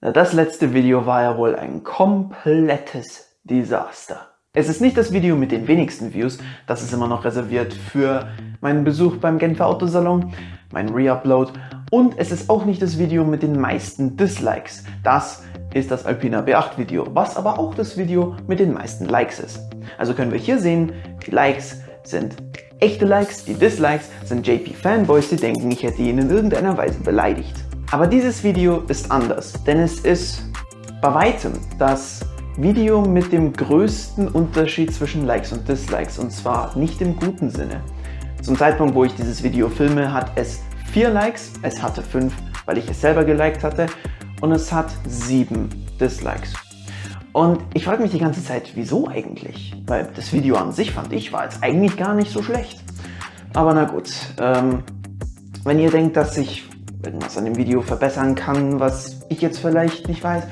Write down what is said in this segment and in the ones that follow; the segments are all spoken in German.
Das letzte Video war ja wohl ein komplettes Desaster. Es ist nicht das Video mit den wenigsten Views, das ist immer noch reserviert für meinen Besuch beim Genfer Autosalon, mein Reupload und es ist auch nicht das Video mit den meisten Dislikes. Das ist das Alpina B8 Video, was aber auch das Video mit den meisten Likes ist. Also können wir hier sehen, die Likes sind echte Likes, die Dislikes sind JP-Fanboys, die denken, ich hätte ihn in irgendeiner Weise beleidigt. Aber dieses Video ist anders, denn es ist bei weitem das Video mit dem größten Unterschied zwischen Likes und Dislikes und zwar nicht im guten Sinne. Zum Zeitpunkt, wo ich dieses Video filme, hat es 4 Likes, es hatte 5, weil ich es selber geliked hatte und es hat 7 Dislikes. Und ich frage mich die ganze Zeit, wieso eigentlich? Weil das Video an sich, fand ich, war jetzt eigentlich gar nicht so schlecht. Aber na gut, ähm, wenn ihr denkt, dass ich irgendwas an dem Video verbessern kann, was ich jetzt vielleicht nicht weiß,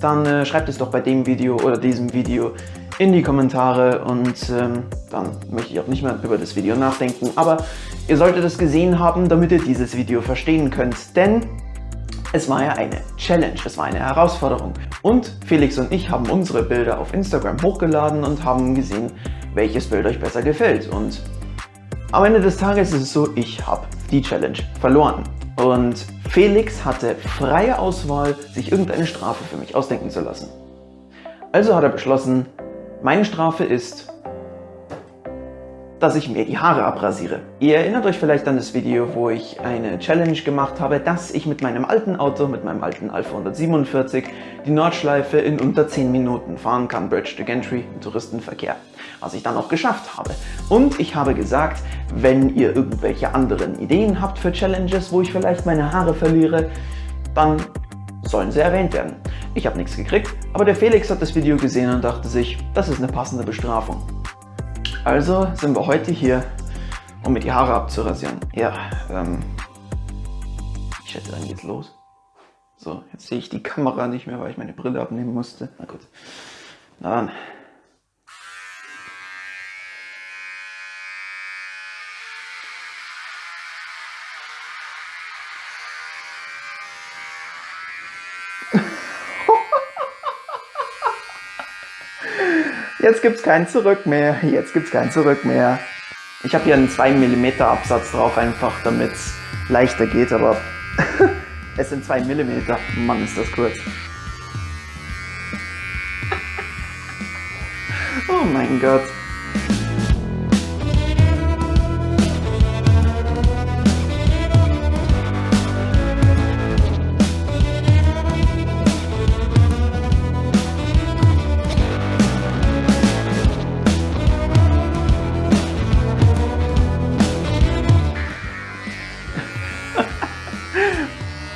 dann äh, schreibt es doch bei dem Video oder diesem Video in die Kommentare und ähm, dann möchte ich auch nicht mehr über das Video nachdenken. Aber ihr solltet es gesehen haben, damit ihr dieses Video verstehen könnt, denn es war ja eine Challenge, es war eine Herausforderung. Und Felix und ich haben unsere Bilder auf Instagram hochgeladen und haben gesehen, welches Bild euch besser gefällt. Und am Ende des Tages ist es so, ich habe die Challenge verloren. Und Felix hatte freie Auswahl, sich irgendeine Strafe für mich ausdenken zu lassen. Also hat er beschlossen, meine Strafe ist dass ich mir die Haare abrasiere. Ihr erinnert euch vielleicht an das Video, wo ich eine Challenge gemacht habe, dass ich mit meinem alten Auto, mit meinem alten Alpha 147, die Nordschleife in unter 10 Minuten fahren kann, Bridge to Gantry im Touristenverkehr. Was ich dann auch geschafft habe. Und ich habe gesagt, wenn ihr irgendwelche anderen Ideen habt für Challenges, wo ich vielleicht meine Haare verliere, dann sollen sie erwähnt werden. Ich habe nichts gekriegt, aber der Felix hat das Video gesehen und dachte sich, das ist eine passende Bestrafung. Also sind wir heute hier, um mir die Haare abzurasieren. Ja, ähm, ich schätze, dann geht's los. So, jetzt sehe ich die Kamera nicht mehr, weil ich meine Brille abnehmen musste. Na gut, na dann. Jetzt gibt es kein Zurück mehr. Jetzt gibt es kein Zurück mehr. Ich habe hier einen 2 mm Absatz drauf, einfach damit es leichter geht, aber es sind 2 mm. Mann, ist das kurz. Oh mein Gott.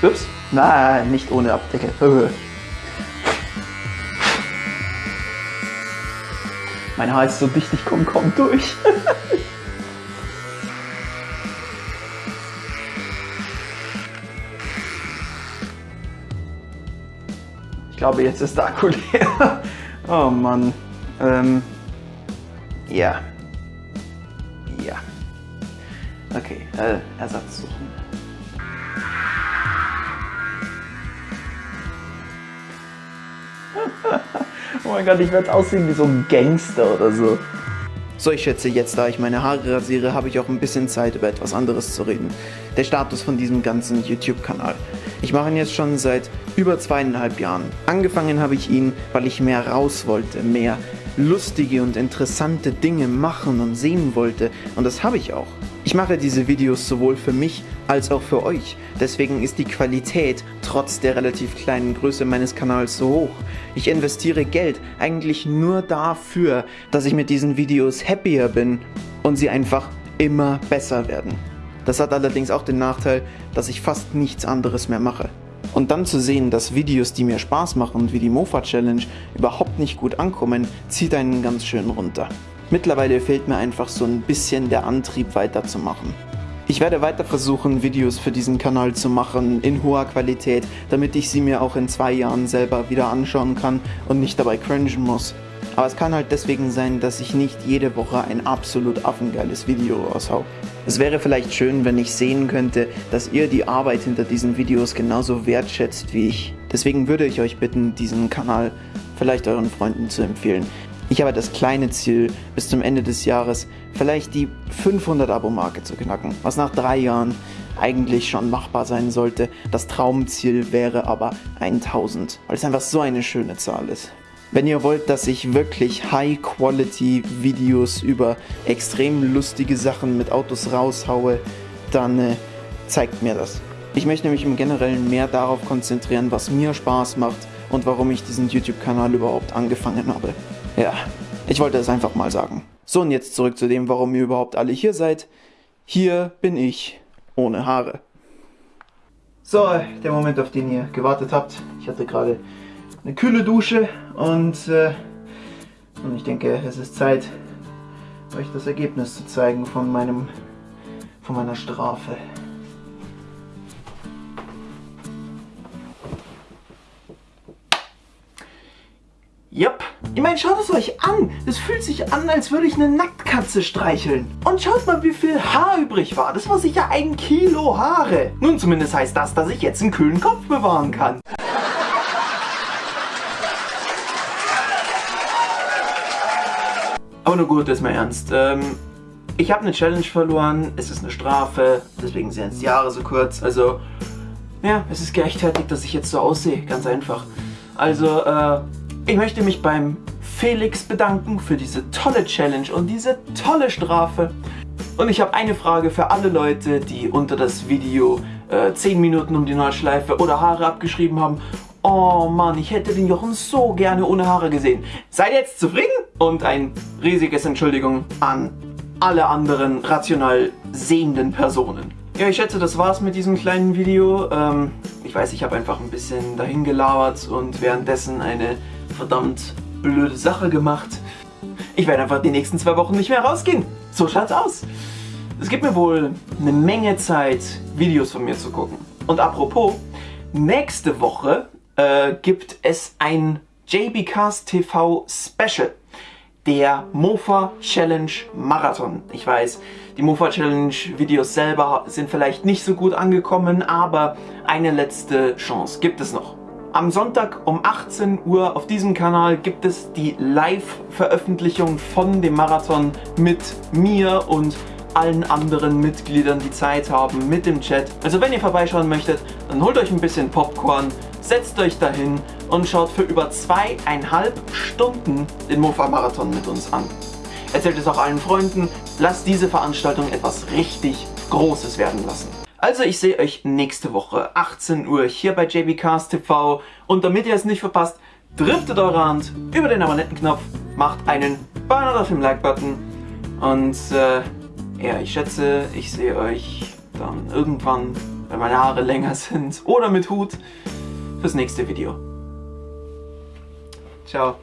Ups, nein, nicht ohne Abdecke. Mein Haar ist so dicht, ich komme kaum durch. ich glaube, jetzt ist der Akku leer. Oh Mann. Ähm, ja. Ja. Okay, äh, Ersatz suchen. Oh mein Gott, ich werde aussehen wie so ein Gangster oder so. So, ich schätze, jetzt da ich meine Haare rasiere, habe ich auch ein bisschen Zeit, über etwas anderes zu reden. Der Status von diesem ganzen YouTube-Kanal. Ich mache ihn jetzt schon seit über zweieinhalb Jahren. Angefangen habe ich ihn, weil ich mehr raus wollte, mehr lustige und interessante Dinge machen und sehen wollte und das habe ich auch. Ich mache diese Videos sowohl für mich als auch für euch, deswegen ist die Qualität trotz der relativ kleinen Größe meines Kanals so hoch. Ich investiere Geld eigentlich nur dafür, dass ich mit diesen Videos happier bin und sie einfach immer besser werden. Das hat allerdings auch den Nachteil, dass ich fast nichts anderes mehr mache. Und dann zu sehen, dass Videos, die mir Spaß machen, wie die Mofa Challenge, überhaupt nicht gut ankommen, zieht einen ganz schön runter. Mittlerweile fehlt mir einfach so ein bisschen der Antrieb weiterzumachen. Ich werde weiter versuchen, Videos für diesen Kanal zu machen, in hoher Qualität, damit ich sie mir auch in zwei Jahren selber wieder anschauen kann und nicht dabei cringen muss. Aber es kann halt deswegen sein, dass ich nicht jede Woche ein absolut affengeiles Video raushau. Es wäre vielleicht schön, wenn ich sehen könnte, dass ihr die Arbeit hinter diesen Videos genauso wertschätzt wie ich. Deswegen würde ich euch bitten, diesen Kanal vielleicht euren Freunden zu empfehlen. Ich habe das kleine Ziel, bis zum Ende des Jahres vielleicht die 500 Abo-Marke zu knacken, was nach drei Jahren eigentlich schon machbar sein sollte. Das Traumziel wäre aber 1000, weil es einfach so eine schöne Zahl ist. Wenn ihr wollt, dass ich wirklich High-Quality-Videos über extrem lustige Sachen mit Autos raushaue, dann äh, zeigt mir das. Ich möchte nämlich im Generellen mehr darauf konzentrieren, was mir Spaß macht und warum ich diesen YouTube-Kanal überhaupt angefangen habe. Ja, ich wollte es einfach mal sagen. So, und jetzt zurück zu dem, warum ihr überhaupt alle hier seid. Hier bin ich, ohne Haare. So, der Moment, auf den ihr gewartet habt. Ich hatte gerade eine kühle Dusche und, äh, und ich denke, es ist Zeit, euch das Ergebnis zu zeigen von, meinem, von meiner Strafe. Yep. Ich meine, schaut es euch an. Es fühlt sich an, als würde ich eine Nacktkatze streicheln. Und schaut mal, wie viel Haar übrig war. Das war sicher ein Kilo Haare. Nun, zumindest heißt das, dass ich jetzt einen kühlen Kopf bewahren kann. Aber nur gut, ist mal ernst. Ähm, ich habe eine Challenge verloren, es ist eine Strafe, deswegen sind die Jahre so kurz. Also, ja, es ist gerechtfertigt, dass ich jetzt so aussehe, ganz einfach. Also, äh, ich möchte mich beim Felix bedanken für diese tolle Challenge und diese tolle Strafe. Und ich habe eine Frage für alle Leute, die unter das Video äh, 10 Minuten um die Nordschleife oder Haare abgeschrieben haben. Oh Mann, ich hätte den Jochen so gerne ohne Haare gesehen. Seid jetzt zufrieden? Und ein riesiges Entschuldigung an alle anderen rational sehenden Personen. Ja, ich schätze, das war's mit diesem kleinen Video. Ähm, ich weiß, ich habe einfach ein bisschen dahin gelabert und währenddessen eine verdammt blöde Sache gemacht. Ich werde einfach die nächsten zwei Wochen nicht mehr rausgehen. So schaut's aus. Es gibt mir wohl eine Menge Zeit, Videos von mir zu gucken. Und apropos, nächste Woche äh, gibt es ein JBcast TV Special. Der Mofa Challenge Marathon. Ich weiß, die Mofa Challenge Videos selber sind vielleicht nicht so gut angekommen, aber eine letzte Chance gibt es noch. Am Sonntag um 18 Uhr auf diesem Kanal gibt es die Live-Veröffentlichung von dem Marathon mit mir und allen anderen Mitgliedern, die Zeit haben, mit dem Chat. Also wenn ihr vorbeischauen möchtet, dann holt euch ein bisschen Popcorn, setzt euch dahin und schaut für über zweieinhalb Stunden den Mofa-Marathon mit uns an. Erzählt es auch allen Freunden, lasst diese Veranstaltung etwas richtig Großes werden lassen. Also ich sehe euch nächste Woche 18 Uhr hier bei JBcast TV und damit ihr es nicht verpasst, driftet eure Hand über den Abonnentenknopf, macht einen Banner auf dem Like-Button und äh, ja, ich schätze, ich sehe euch dann irgendwann, wenn meine Haare länger sind oder mit Hut, fürs nächste Video. Ciao.